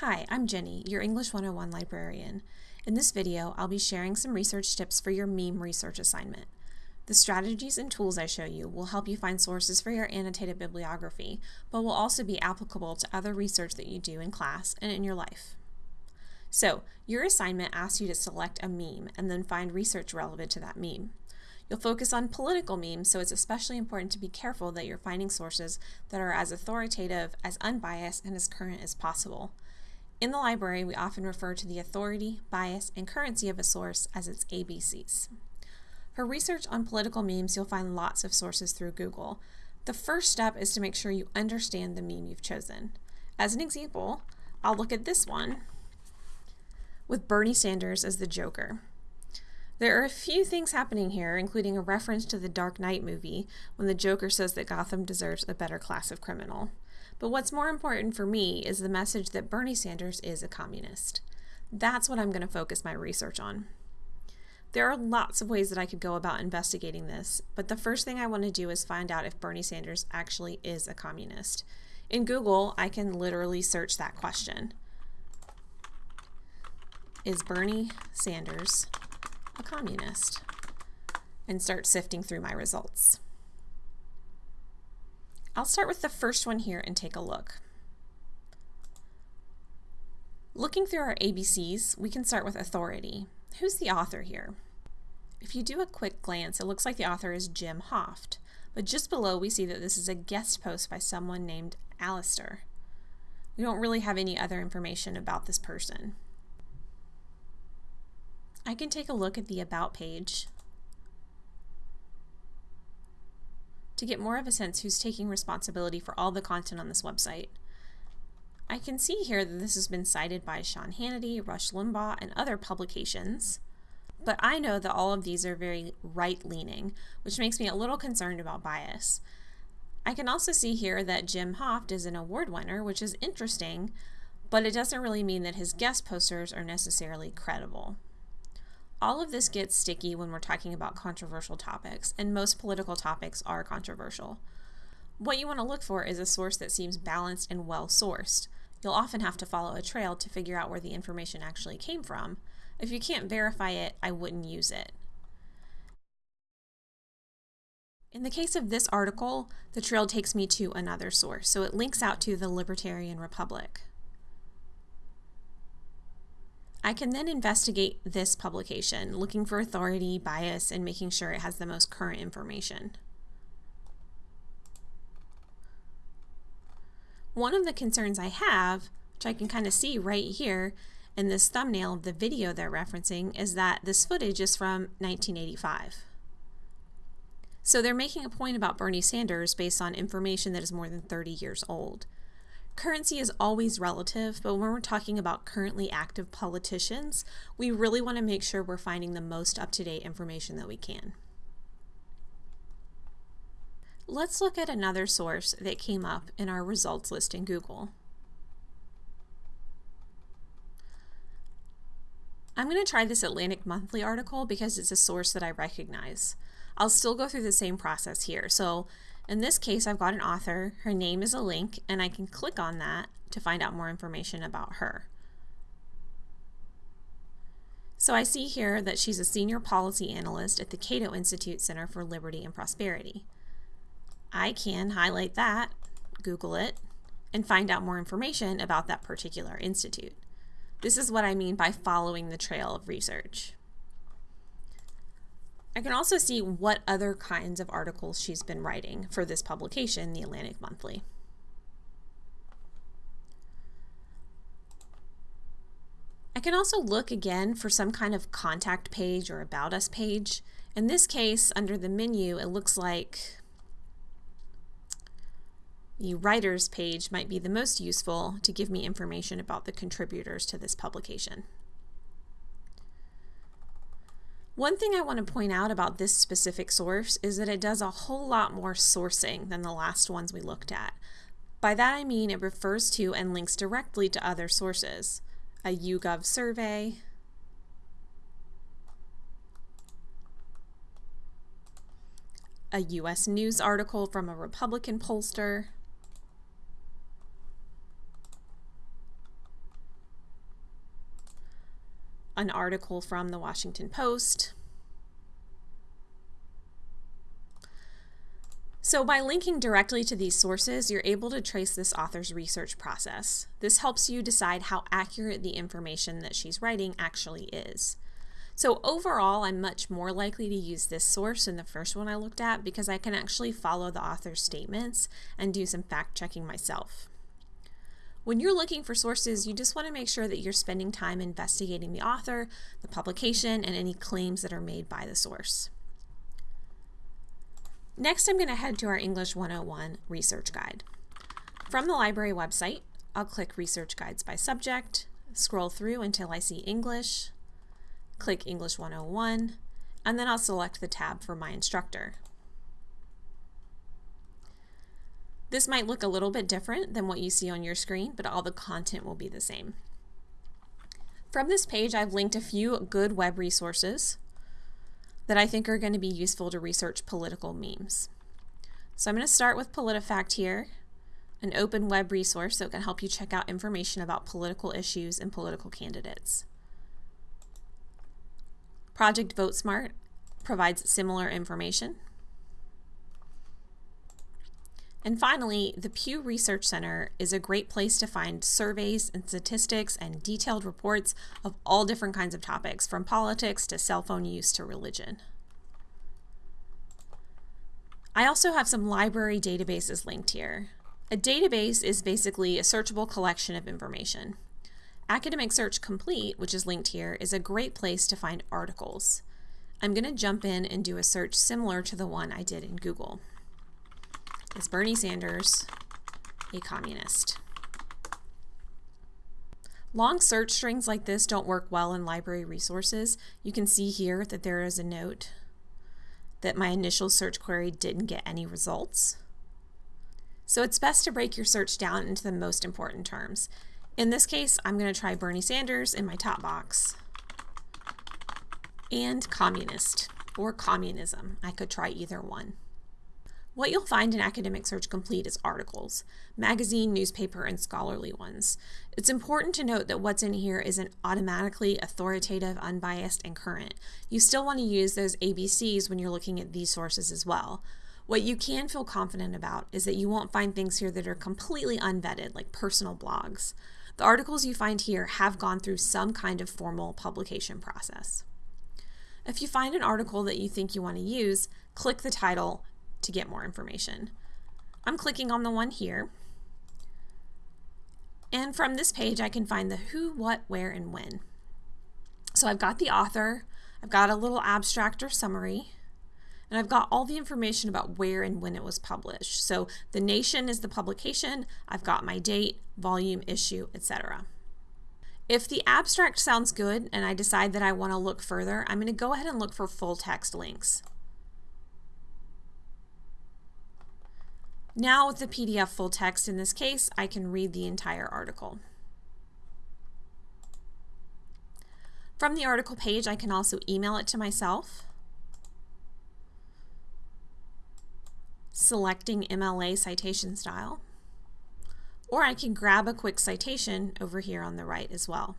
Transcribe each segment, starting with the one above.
Hi, I'm Jenny, your English 101 librarian. In this video, I'll be sharing some research tips for your meme research assignment. The strategies and tools I show you will help you find sources for your annotated bibliography, but will also be applicable to other research that you do in class and in your life. So, your assignment asks you to select a meme and then find research relevant to that meme. You'll focus on political memes, so it's especially important to be careful that you're finding sources that are as authoritative, as unbiased, and as current as possible. In the library, we often refer to the authority, bias, and currency of a source as its ABCs. For research on political memes, you'll find lots of sources through Google. The first step is to make sure you understand the meme you've chosen. As an example, I'll look at this one with Bernie Sanders as the Joker. There are a few things happening here, including a reference to the Dark Knight movie when the Joker says that Gotham deserves a better class of criminal. But what's more important for me is the message that Bernie Sanders is a communist. That's what I'm going to focus my research on. There are lots of ways that I could go about investigating this, but the first thing I want to do is find out if Bernie Sanders actually is a communist. In Google, I can literally search that question. Is Bernie Sanders a communist? And start sifting through my results. I'll start with the first one here and take a look. Looking through our ABCs, we can start with authority. Who's the author here? If you do a quick glance, it looks like the author is Jim Hoft, but just below we see that this is a guest post by someone named Alistair. We don't really have any other information about this person. I can take a look at the About page to get more of a sense who's taking responsibility for all the content on this website. I can see here that this has been cited by Sean Hannity, Rush Limbaugh, and other publications, but I know that all of these are very right-leaning, which makes me a little concerned about bias. I can also see here that Jim Hoft is an award winner, which is interesting, but it doesn't really mean that his guest posters are necessarily credible. All of this gets sticky when we're talking about controversial topics, and most political topics are controversial. What you want to look for is a source that seems balanced and well sourced. You'll often have to follow a trail to figure out where the information actually came from. If you can't verify it, I wouldn't use it. In the case of this article, the trail takes me to another source, so it links out to the Libertarian Republic. I can then investigate this publication, looking for authority, bias, and making sure it has the most current information. One of the concerns I have, which I can kind of see right here in this thumbnail of the video they're referencing, is that this footage is from 1985. So they're making a point about Bernie Sanders based on information that is more than 30 years old. Currency is always relative, but when we're talking about currently active politicians, we really want to make sure we're finding the most up-to-date information that we can. Let's look at another source that came up in our results list in Google. I'm going to try this Atlantic Monthly article because it's a source that I recognize. I'll still go through the same process here. So in this case, I've got an author, her name is a link, and I can click on that to find out more information about her. So I see here that she's a senior policy analyst at the Cato Institute Center for Liberty and Prosperity. I can highlight that, Google it, and find out more information about that particular institute. This is what I mean by following the trail of research. I can also see what other kinds of articles she's been writing for this publication, the Atlantic Monthly. I can also look again for some kind of contact page or about us page. In this case, under the menu, it looks like the writers page might be the most useful to give me information about the contributors to this publication. One thing I want to point out about this specific source is that it does a whole lot more sourcing than the last ones we looked at. By that I mean it refers to and links directly to other sources. A YouGov survey, a US News article from a Republican pollster, an article from the Washington Post. So by linking directly to these sources, you're able to trace this author's research process. This helps you decide how accurate the information that she's writing actually is. So overall, I'm much more likely to use this source than the first one I looked at because I can actually follow the author's statements and do some fact checking myself. When you're looking for sources, you just want to make sure that you're spending time investigating the author, the publication, and any claims that are made by the source. Next, I'm going to head to our English 101 research guide. From the library website, I'll click Research Guides by Subject, scroll through until I see English, click English 101, and then I'll select the tab for my instructor. This might look a little bit different than what you see on your screen, but all the content will be the same. From this page, I've linked a few good web resources that I think are going to be useful to research political memes. So I'm going to start with PolitiFact here, an open web resource that can help you check out information about political issues and political candidates. Project VoteSmart provides similar information. And finally, the Pew Research Center is a great place to find surveys and statistics and detailed reports of all different kinds of topics, from politics to cell phone use to religion. I also have some library databases linked here. A database is basically a searchable collection of information. Academic Search Complete, which is linked here, is a great place to find articles. I'm going to jump in and do a search similar to the one I did in Google. Is Bernie Sanders a communist? Long search strings like this don't work well in library resources. You can see here that there is a note that my initial search query didn't get any results. So it's best to break your search down into the most important terms. In this case, I'm going to try Bernie Sanders in my top box. And communist, or communism. I could try either one. What you'll find in Academic Search Complete is articles, magazine, newspaper, and scholarly ones. It's important to note that what's in here isn't automatically authoritative, unbiased, and current. You still want to use those ABCs when you're looking at these sources as well. What you can feel confident about is that you won't find things here that are completely unvetted, like personal blogs. The articles you find here have gone through some kind of formal publication process. If you find an article that you think you want to use, click the title to get more information. I'm clicking on the one here. And from this page, I can find the who, what, where, and when. So I've got the author, I've got a little abstract or summary, and I've got all the information about where and when it was published. So the nation is the publication, I've got my date, volume, issue, etc. If the abstract sounds good and I decide that I want to look further, I'm going to go ahead and look for full text links. Now with the PDF full text in this case, I can read the entire article. From the article page, I can also email it to myself. selecting MLA citation style, or I can grab a quick citation over here on the right as well.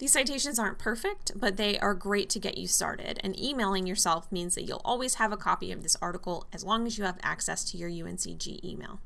These citations aren't perfect, but they are great to get you started, and emailing yourself means that you'll always have a copy of this article as long as you have access to your UNCG email.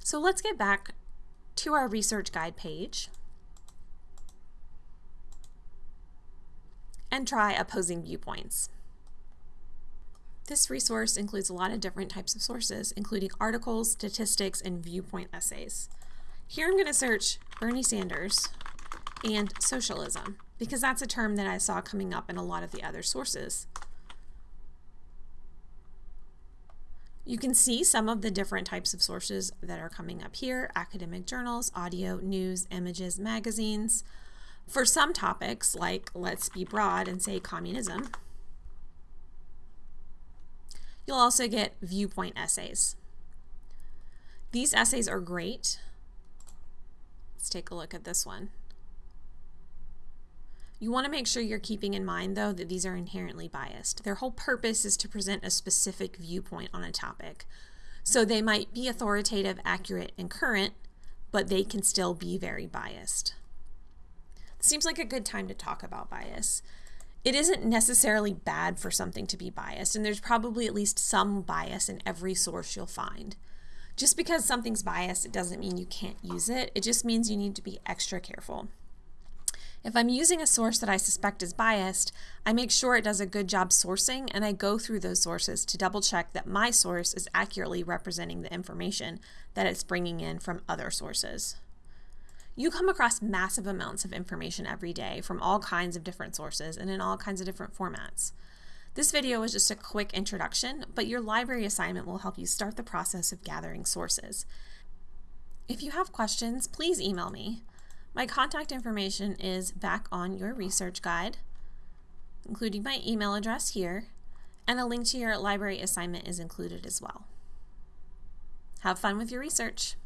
So let's get back to our research guide page and try opposing viewpoints. This resource includes a lot of different types of sources, including articles, statistics, and viewpoint essays. Here I'm going to search Bernie Sanders and socialism, because that's a term that I saw coming up in a lot of the other sources. You can see some of the different types of sources that are coming up here, academic journals, audio, news, images, magazines. For some topics, like let's be broad and say communism, You'll also get viewpoint essays. These essays are great. Let's take a look at this one. You want to make sure you're keeping in mind, though, that these are inherently biased. Their whole purpose is to present a specific viewpoint on a topic. So they might be authoritative, accurate, and current, but they can still be very biased. seems like a good time to talk about bias. It isn't necessarily bad for something to be biased, and there's probably at least some bias in every source you'll find. Just because something's biased, it doesn't mean you can't use it. It just means you need to be extra careful. If I'm using a source that I suspect is biased, I make sure it does a good job sourcing and I go through those sources to double check that my source is accurately representing the information that it's bringing in from other sources. You come across massive amounts of information every day from all kinds of different sources and in all kinds of different formats. This video is just a quick introduction, but your library assignment will help you start the process of gathering sources. If you have questions, please email me. My contact information is back on your research guide, including my email address here, and a link to your library assignment is included as well. Have fun with your research.